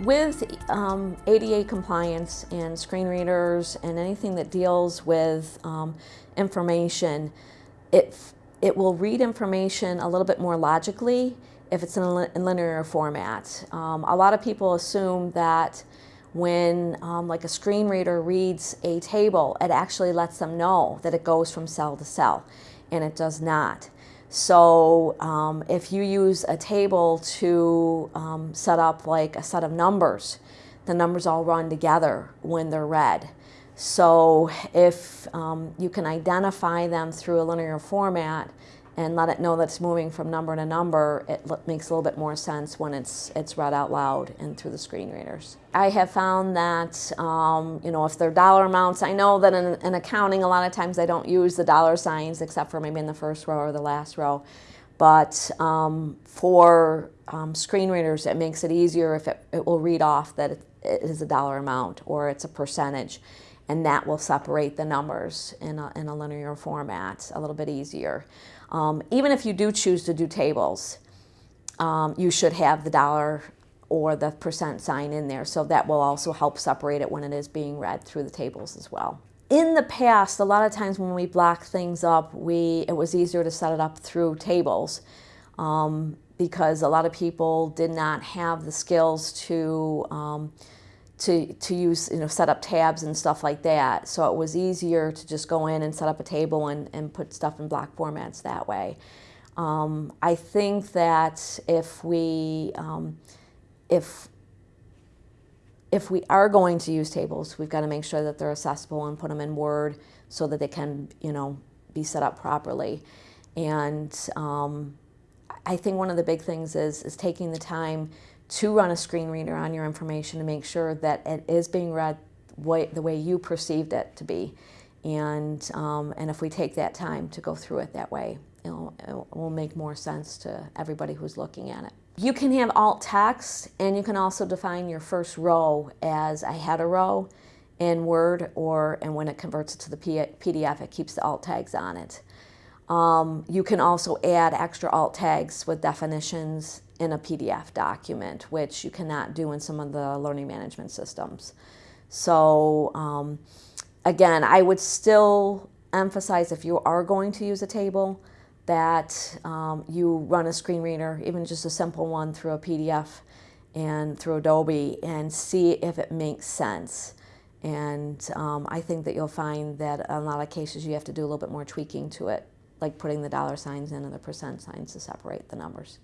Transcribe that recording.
With um, ADA compliance and screen readers and anything that deals with um, information, it, it will read information a little bit more logically if it's in a linear format. Um, a lot of people assume that when um, like a screen reader reads a table, it actually lets them know that it goes from cell to cell, and it does not. So um, if you use a table to um, set up like a set of numbers, the numbers all run together when they're read. So if um, you can identify them through a linear format, and let it know that it's moving from number to number, it makes a little bit more sense when it's, it's read out loud and through the screen readers. I have found that, um, you know, if they're dollar amounts, I know that in, in accounting a lot of times I don't use the dollar signs except for maybe in the first row or the last row. But um, for um, screen readers, it makes it easier if it, it will read off that it, it is a dollar amount or it's a percentage and that will separate the numbers in a, in a linear format a little bit easier. Um, even if you do choose to do tables, um, you should have the dollar or the percent sign in there, so that will also help separate it when it is being read through the tables as well. In the past, a lot of times when we block things up, we, it was easier to set it up through tables um, because a lot of people did not have the skills to um, to, to use, you know, set up tabs and stuff like that. So it was easier to just go in and set up a table and, and put stuff in block formats that way. Um, I think that if we, um, if, if we are going to use tables, we've got to make sure that they're accessible and put them in Word so that they can, you know, be set up properly. And um, I think one of the big things is, is taking the time to run a screen reader on your information to make sure that it is being read way, the way you perceived it to be. And, um, and if we take that time to go through it that way, it'll, it will make more sense to everybody who's looking at it. You can have alt text and you can also define your first row as a header row in Word or and when it converts it to the PDF it keeps the alt tags on it. Um, you can also add extra alt tags with definitions in a PDF document, which you cannot do in some of the learning management systems. So um, again, I would still emphasize if you are going to use a table that um, you run a screen reader, even just a simple one through a PDF and through Adobe and see if it makes sense. And um, I think that you'll find that in a lot of cases you have to do a little bit more tweaking to it, like putting the dollar signs in and the percent signs to separate the numbers.